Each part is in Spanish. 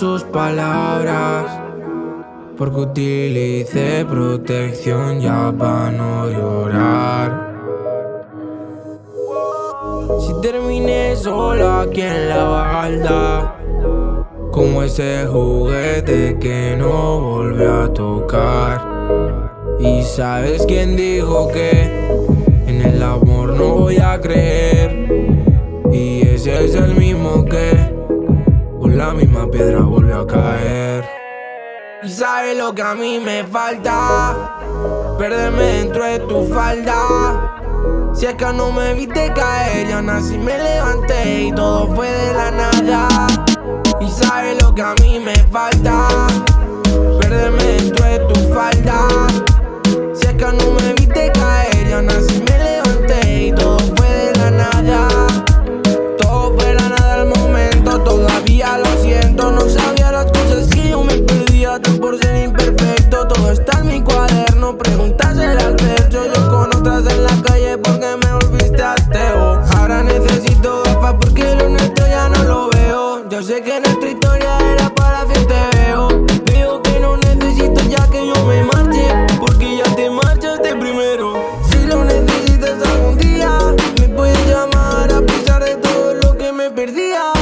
sus palabras. Porque utilicé protección ya para no llorar. Si terminé sola aquí en la balda, como ese juguete que no volvió a tocar. Y sabes quién dijo que en el amor no voy a creer. Y ese es el mismo que piedra vuelve a caer. Y sabes lo que a mí me falta, perderme dentro de tu falda. Si es que no me viste caer, ya nací me levanté y todo fue de la nada. Y sabes lo que a mí me falta, nuestra historia era para fin veo. Veo que no necesito ya que yo me marche, porque ya te marchaste primero. Si lo necesitas algún día, me puedes llamar a pesar de todo lo que me perdía.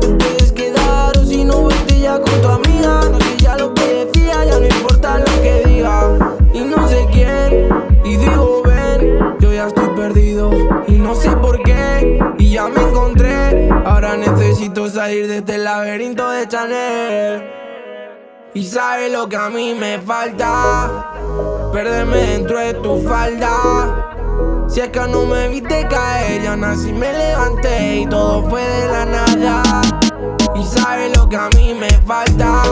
Tú puedes quedar o si no vete ya con tu amiga. No sé ya lo que decía, ya no importa lo que diga. Y no sé quién, y digo ven, yo ya estoy perdido y no sé por qué. Ya me encontré, ahora necesito salir de este laberinto de Chanel. Y sabes lo que a mí me falta, perderme dentro de tu falda. Si es que no me viste caer, ya nací me levanté y todo fue de la nada. Y sabes lo que a mí me falta,